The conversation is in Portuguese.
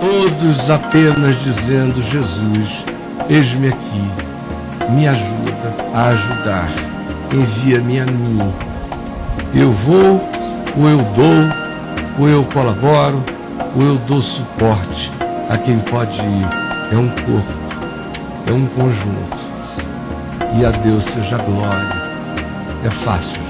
todos apenas dizendo: Jesus, eis-me aqui, me ajuda a ajudar, envia-me a mim. Eu vou, ou eu dou, ou eu colaboro, ou eu dou suporte a quem pode ir. É um corpo, é um conjunto. E a Deus seja glória. É fácil,